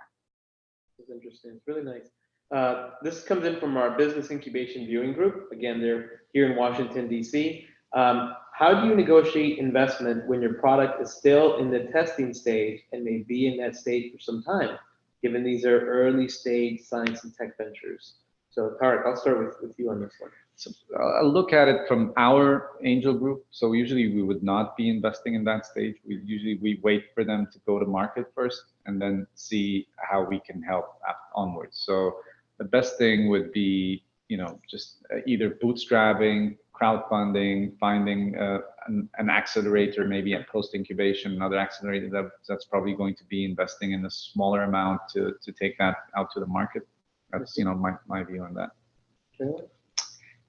Speaker 1: It's interesting. It's really nice. Uh, this comes in from our business incubation viewing group. Again, they're here in Washington DC. Um, how do you negotiate investment when your product is still in the testing stage and may be in that stage for some time, given these are early stage science and tech ventures? So Tarek, I'll start with, with you on this one.
Speaker 3: So uh, I'll look at it from our angel group. So usually we would not be investing in that stage. We usually we wait for them to go to market first and then see how we can help onwards. So the best thing would be, you know, just uh, either bootstrapping, crowdfunding, finding uh, an, an accelerator, maybe a post incubation, another accelerator that, that's probably going to be investing in a smaller amount to, to take that out to the market. That's, you know, my, my view on that.
Speaker 1: Okay.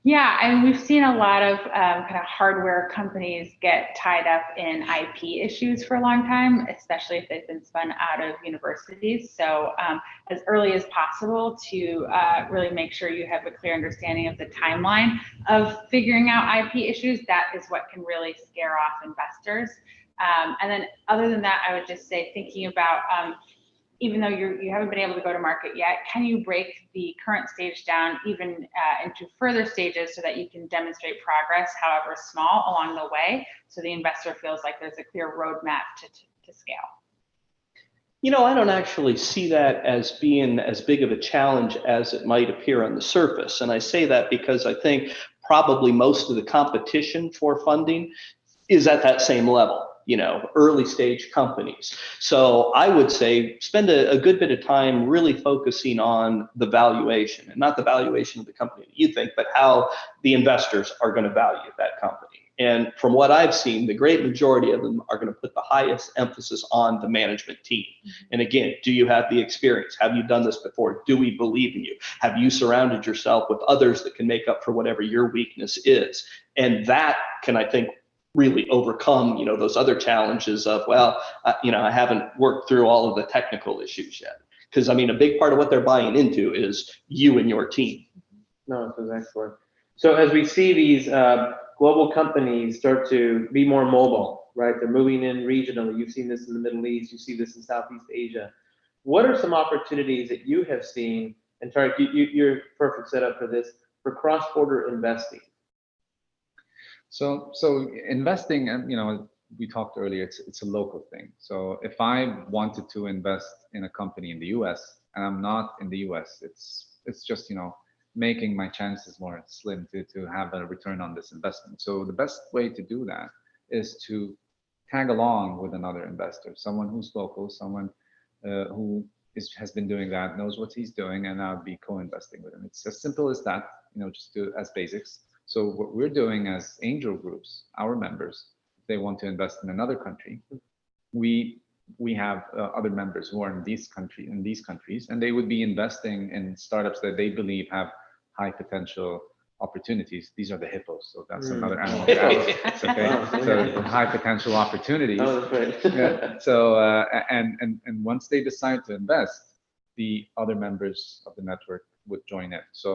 Speaker 4: Yeah, and we've seen a lot of um, kind of hardware companies get tied up in IP issues for a long time, especially if they've been spun out of universities. So, um, as early as possible to uh, really make sure you have a clear understanding of the timeline of figuring out IP issues, that is what can really scare off investors. Um, and then, other than that, I would just say thinking about um, even though you're, you haven't been able to go to market yet, can you break the current stage down even uh, into further stages so that you can demonstrate progress, however small, along the way, so the investor feels like there's a clear roadmap to, to, to scale?
Speaker 2: You know, I don't actually see that as being as big of a challenge as it might appear on the surface. And I say that because I think probably most of the competition for funding is at that same level, you know, early stage companies. So I would say spend a, a good bit of time really focusing on the valuation and not the valuation of the company that you think, but how the investors are going to value that company. And from what I've seen, the great majority of them are going to put the highest emphasis on the management team. Mm-hmm. And again, do you have the experience? Have you done this before? Do we believe in you? Have you surrounded yourself with others that can make up for whatever your weakness is? And that can, I think, really overcome, you know, those other challenges of, well, you know, I haven't worked through all of the technical issues yet. Because I mean, a big part of what they're buying into is you and your team.
Speaker 1: No, this is excellent. So as we see these uh, global companies start to be more mobile, right? They're moving in regionally. You've seen this in the Middle East. You see this in Southeast Asia. what are some opportunities that you have seen, and Tarek, you, you, you're perfect setup for this, for cross-border investing?
Speaker 3: So, so investing, and you know, we talked earlier, it's, it's a local thing. So if I wanted to invest in a company in the US and I'm not in the US, it's, it's just, you know, making my chances more slim to, to have a return on this investment. So the best way to do that is to tag along with another investor, someone who's local, someone uh, who is, has been doing that, knows what he's doing, and I'll be co-investing with him. It's as simple as that, you know, just do as basics. So what we're doing as angel groups, our members, if they want to invest in another country, we we have uh, other members who are in these country in these countries, and they would be investing in startups that they believe have high potential opportunities. These are the hippos, so that's
Speaker 1: Mm.
Speaker 3: another animal.
Speaker 1: Hippos.
Speaker 3: It's okay.
Speaker 1: Oh,
Speaker 3: So
Speaker 1: yeah.
Speaker 3: high potential opportunities.
Speaker 1: Oh, that's right.
Speaker 3: Yeah. So uh, and and and once they decide to invest, the other members of the network would join it. So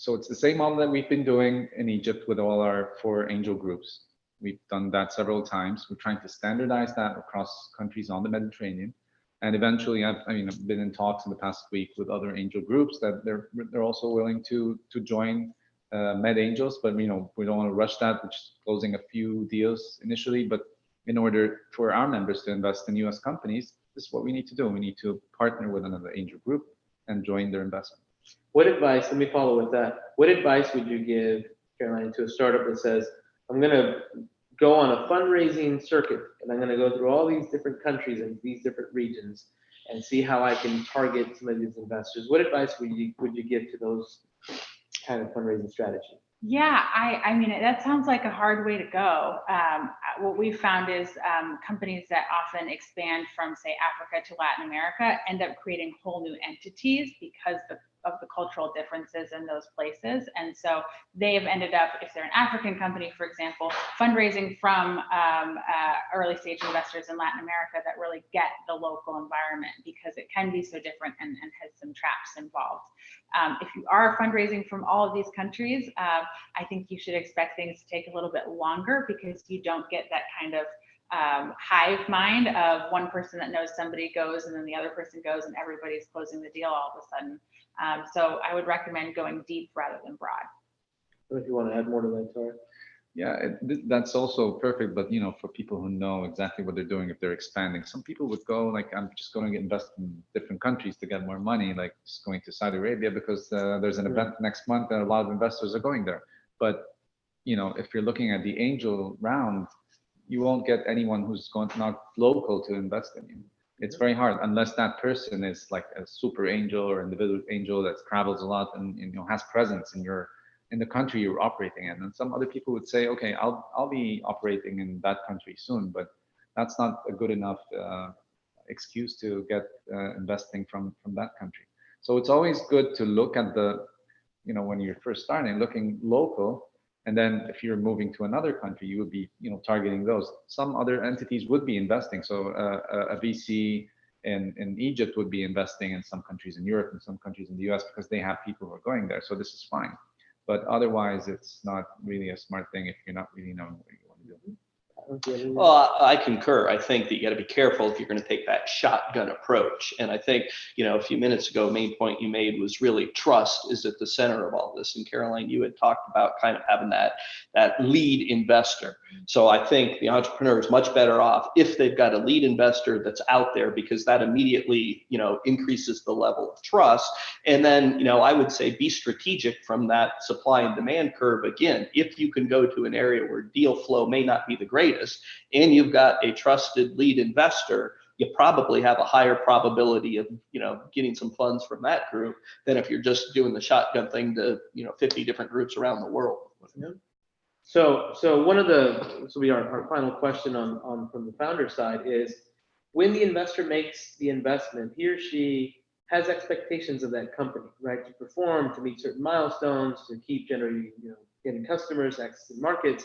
Speaker 3: so it's the same model that we've been doing in Egypt with all our four angel groups. We've done that several times. We're trying to standardize that across countries on the Mediterranean. And eventually, I've, I mean, I've been in talks in the past week with other angel groups that they're they're also willing to to join uh, Med Angels, but you know we don't want to rush that. We're just closing a few deals initially, but in order for our members to invest in U.S. companies, this is what we need to do. We need to partner with another angel group and join their investment.
Speaker 1: What advice, let me follow with that. What advice would you give, Caroline, to a startup that says, I'm gonna go on a fundraising circuit and I'm gonna go through all these different countries and these different regions and see how I can target some of these investors? What advice would you, would you give to those kind of fundraising strategy?
Speaker 4: Yeah, I, I mean, that sounds like a hard way to go. Um, what we've found is um, companies that often expand from, say, Africa to Latin America end up creating whole new entities because the, of the cultural differences in those places. And so they have ended up, if they're an African company, for example, fundraising from um, uh, early stage investors in Latin America that really get the local environment because it can be so different and, and has some traps involved. Um, if you are fundraising from all of these countries, uh, I think you should expect things to take a little bit longer because you don't get that kind of um, hive mind of one person that knows somebody goes and then the other person goes and everybody's closing the deal all of a sudden. Um, so I would recommend going deep rather than broad.
Speaker 1: I don't know if you want to add more to that, Tarek.
Speaker 3: Yeah, it, that's also perfect. But you know, for people who know exactly what they're doing, if they're expanding, some people would go like, "I'm just going to invest in different countries to get more money," like just going to Saudi Arabia because uh, there's an
Speaker 1: Yeah.
Speaker 3: event next month and a lot of investors are going there. But you know, if you're looking at the angel round, you won't get anyone who's going not local to invest in you. It's very hard unless that person is like a super angel or individual angel that travels a lot and you know has presence in your in the country you're operating in. And some other people would say, okay, I'll I'll be operating in that country soon, but that's not a good enough uh, excuse to get uh, investing from from that country. So it's always good to look at the, you know, when you're first starting, looking local, and then if you're moving to another country, you would be, you know, targeting those. Some other entities would be investing. So uh, a, a VC in in Egypt would be investing in some countries in Europe and some countries in the US because they have people who are going there. So this is fine but otherwise it's not really a smart thing if you're not really knowing what you want to do.
Speaker 2: Well, I I concur. I think that you got to be careful if you're going to take that shotgun approach. And I think, you know, a few minutes ago, main point you made was really trust is at the center of all this. And Caroline, you had talked about kind of having that that lead investor. So I think the entrepreneur is much better off if they've got a lead investor that's out there because that immediately, you know, increases the level of trust. And then, you know, I would say be strategic from that supply and demand curve. Again, if you can go to an area where deal flow may not be the greatest and you've got a trusted lead investor, you probably have a higher probability of, you know, getting some funds from that group than if you're just doing the shotgun thing to, you know, 50 different groups around the world.
Speaker 1: So, so one of the, so will be our, final question on, on, from the founder side is, when the investor makes the investment, he or she has expectations of that company, right? To perform, to meet certain milestones, to keep generating, you know, getting customers, accessing markets.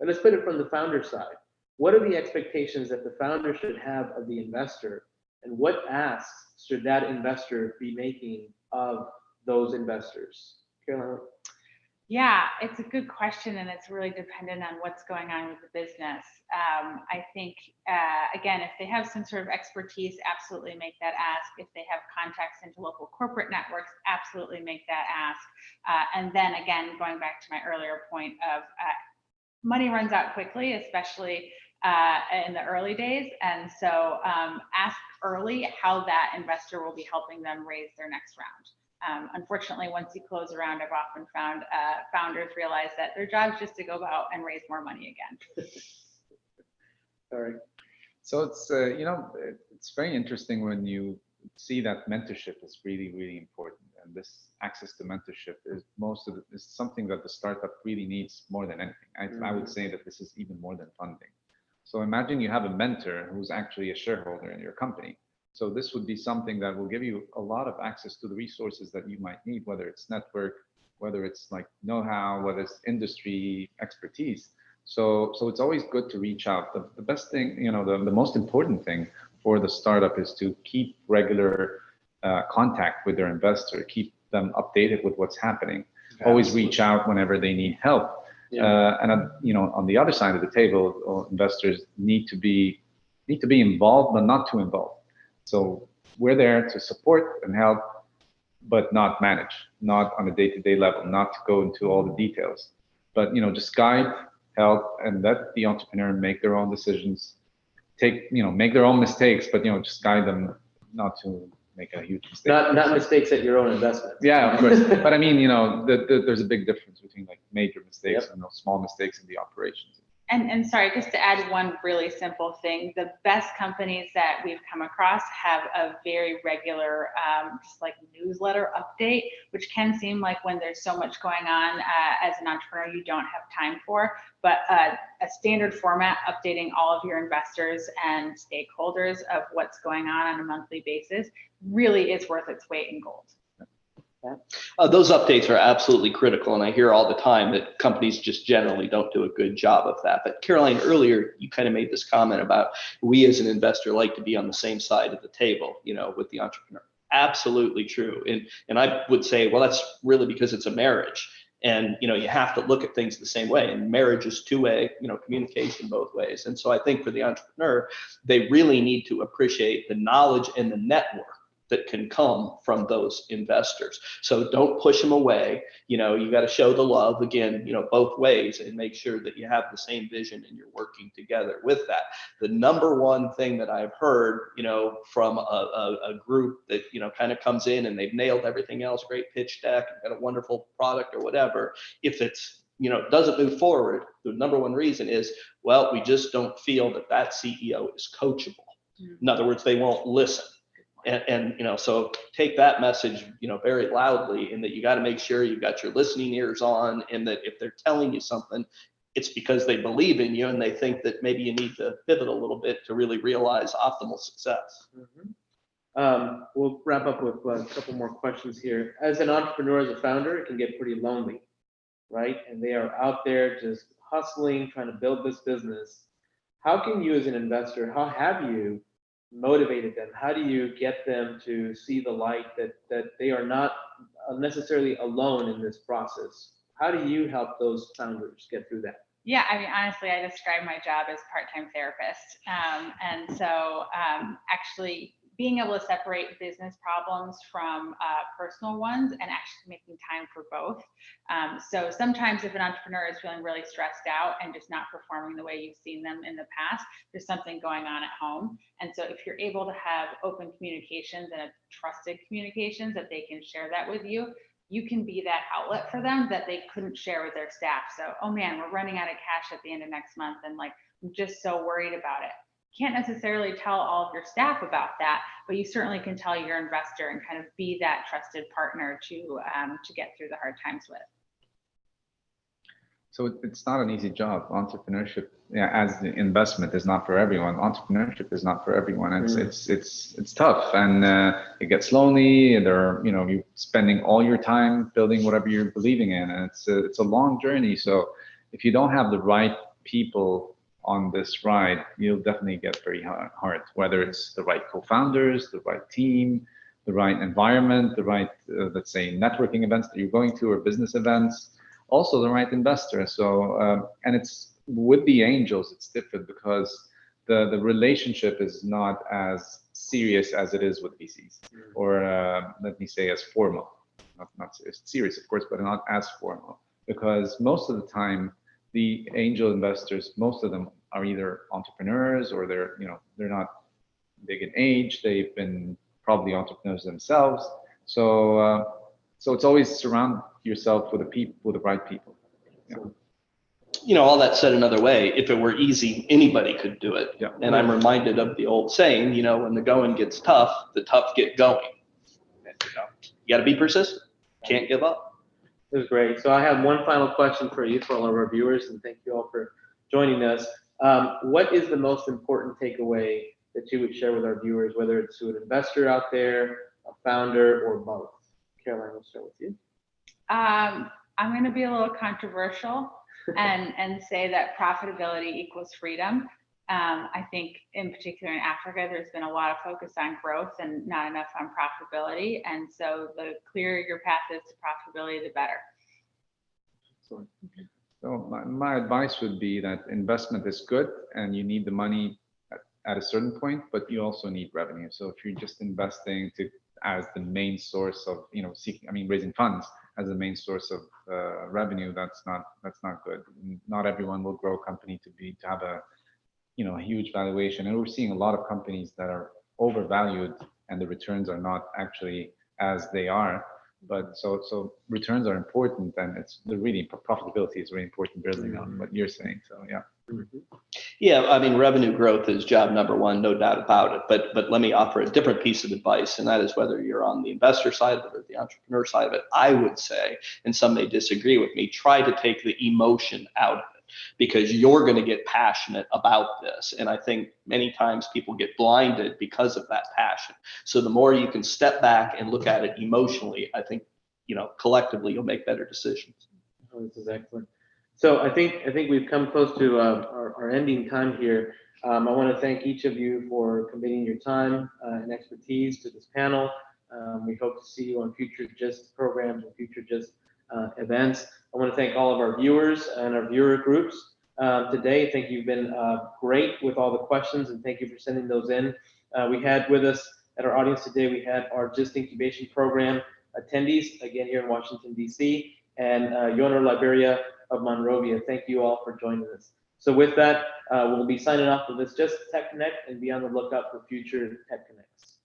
Speaker 1: And let's put it from the founder side. What are the expectations that the founder should have of the investor? And what asks should that investor be making of those investors? Caroline?
Speaker 4: Yeah, it's a good question and it's really dependent on what's going on with the business. Um, I think, uh, again, if they have some sort of expertise, absolutely make that ask. If they have contacts into local corporate networks, absolutely make that ask. Uh, and then again, going back to my earlier point of uh, money runs out quickly, especially uh, in the early days. And so um, ask early how that investor will be helping them raise their next round. Um, unfortunately, once you close around, I've often found uh, founders realize that their job is just to go out and raise more money again.
Speaker 1: Sorry.
Speaker 3: So it's, uh, you know, it's very interesting when you see that mentorship is really, really important. And this access to mentorship is most of it is something that the startup really needs more than anything. I, I would
Speaker 1: Mhm.
Speaker 3: say that this is even more than funding. So imagine you have a mentor who's actually a shareholder in your company. So this would be something that will give you a lot of access to the resources that you might need, whether it's network, whether it's like know-how, whether it's industry expertise. So, so it's always good to reach out. The, the best thing, you know, the, the most important thing for the startup is to keep regular uh, contact with their investor, keep them updated with what's happening. Always reach out whenever they need help.
Speaker 1: Yeah.
Speaker 3: Uh, and uh, you know, on the other side of the table, uh, investors need to be need to be involved, but not too involved. So we're there to support and help, but not manage, not on a day-to-day level, not to go into all the details, but you know, just guide, help, and let the entrepreneur make their own decisions. Take, you know, make their own mistakes, but you know, just guide them not to make a huge mistake.
Speaker 1: Not, not mistakes at your own investment.
Speaker 3: Yeah, of course. But I mean, you know, the, the, there's a big difference between like major mistakes
Speaker 1: Yep.
Speaker 3: and those small mistakes in the operations.
Speaker 4: And, and sorry, just to add one really simple thing, the best companies that we've come across have a very regular, um, just like newsletter update, which can seem like when there's so much going on uh, as an entrepreneur, you don't have time for. But uh, a standard format updating all of your investors and stakeholders of what's going on on a monthly basis really is worth its weight in gold.
Speaker 2: Uh, those updates are absolutely critical, and I hear all the time that companies just generally don't do a good job of that. But Caroline, earlier you kind of made this comment about we as an investor like to be on the same side of the table, you know, with the entrepreneur. Absolutely true, and and I would say, well, that's really because it's a marriage, and you know, you have to look at things the same way. And marriage is two-way, you know, communication both ways. And so I think for the entrepreneur, they really need to appreciate the knowledge and the network that can come from those investors. So don't push them away. You know, you got to show the love again, you know, both ways and make sure that you have the same vision and you're working together with that. The number one thing that I've heard, you know, from a, a, a group that, you know, kind of comes in and they've nailed everything else, great pitch deck, got a wonderful product or whatever. If it's, you know, doesn't move forward, the number one reason is, well, we just don't feel that that CEO is coachable. Mm-hmm. In other words, they won't listen. And, and, you know, so take that message, you know, very loudly in that you got to make sure you've got your listening ears on and that if they're telling you something, it's because they believe in you and they think that maybe you need to pivot a little bit to really realize optimal success.
Speaker 1: Mhm. Um, we'll wrap up with uh, a couple more questions here. As an entrepreneur, as a founder, it can get pretty lonely, right? And they are out there just hustling, trying to build this business. How can you, as an investor, how have you motivated them? How do you get them to see the light that that they are not necessarily alone in this process? How do you help those founders get through that?
Speaker 4: Yeah, I mean, honestly, I describe my job as part-time therapist. Um, and so um, actually being able to separate business problems from uh, personal ones and actually making time for both. Um, so sometimes if an entrepreneur is feeling really stressed out and just not performing the way you've seen them in the past, there's something going on at home. And so if you're able to have open communications and trusted communications that they can share that with you, you can be that outlet for them that they couldn't share with their staff. So, oh man, we're running out of cash at the end of next month and like, I'm just so worried about it. Can't necessarily tell all of your staff about that, but you certainly can tell your investor and kind of be that trusted partner to um, to get through the hard times with.
Speaker 3: So it's not an easy job. Entrepreneurship, yeah, as the investment is not for everyone. Entrepreneurship is not for everyone. It's
Speaker 1: Mm.
Speaker 3: it's it's it's tough, and uh, it gets lonely. And there, are, you know, you're spending all your time building whatever you're believing in, and it's a, it's a long journey. So if you don't have the right people on this ride, you'll definitely get very hard. Whether it's the right co-founders, the right team, the right environment, the right, uh, let's say, networking events that you're going to or business events also the right investor. So, um, and it's with the angels, it's different because the, the relationship is not as serious as it is with VCs or uh, let me say as formal, not, not serious, serious of course, but not as formal because most of the time the angel investors, most of them are either entrepreneurs or they're, you know, they're not big in age. They've been probably entrepreneurs themselves. So, uh, so it's always surround yourself with the people, with the right people.
Speaker 2: You know, all that said another way, if it were easy, anybody could do it.
Speaker 3: Yeah.
Speaker 2: And I'm reminded of the old saying, you know, when the going gets tough, the tough get going. And, you know, You gotta be persistent, can't give up.
Speaker 1: It was great. So I have one final question for you, for all of our viewers, and thank you all for joining us. Um, what is the most important takeaway that you would share with our viewers, whether it's to an investor out there, a founder, or both? Caroline, we'll start with you.
Speaker 4: Um, I'm going to be a little controversial and, and say that profitability equals freedom. Um, I think in particular in Africa, there's been a lot of focus on growth and not enough on profitability. And so the clearer your path is to profitability, the better.
Speaker 1: Excellent.
Speaker 3: So my, my advice would be that investment is good and you need the money at, at a certain point, but you also need revenue. So if you're just investing to as the main source of, you know, seeking, I mean, raising funds as the main source of uh, revenue, that's not that's not good. Not everyone will grow a company to be to have a, you know, a huge valuation. And we're seeing a lot of companies that are overvalued and the returns are not actually as they are. But so so returns are important and it's the really profitability is really important building on mm-hmm. what you're saying. So yeah. Mm-hmm.
Speaker 2: Yeah, I mean, revenue growth is job number one, no doubt about it. But but let me offer a different piece of advice, and that is whether you're on the investor side of it or the entrepreneur side of it. I would say, and some may disagree with me, try to take the emotion out of it because you're going to get passionate about this. And I think many times people get blinded because of that passion. So the more you can step back and look at it emotionally, I think you know collectively you'll make better decisions.
Speaker 1: Oh, this is excellent. So I think, I think we've come close to uh, our, our ending time here. Um, I want to thank each of you for committing your time uh, and expertise to this panel. Um, we hope to see you on future GIST programs and future GIST uh, events. I want to thank all of our viewers and our viewer groups um, today. I think you've been uh, great with all the questions and thank you for sending those in. Uh, we had with us at our audience today, we had our GIST incubation program attendees, again here in Washington, DC, and uh, Yonah Liberia of Monrovia. Thank you all for joining us. So with that, uh, we'll be signing off for this GIST Tech Connect and be on the lookout for future Tech Connects.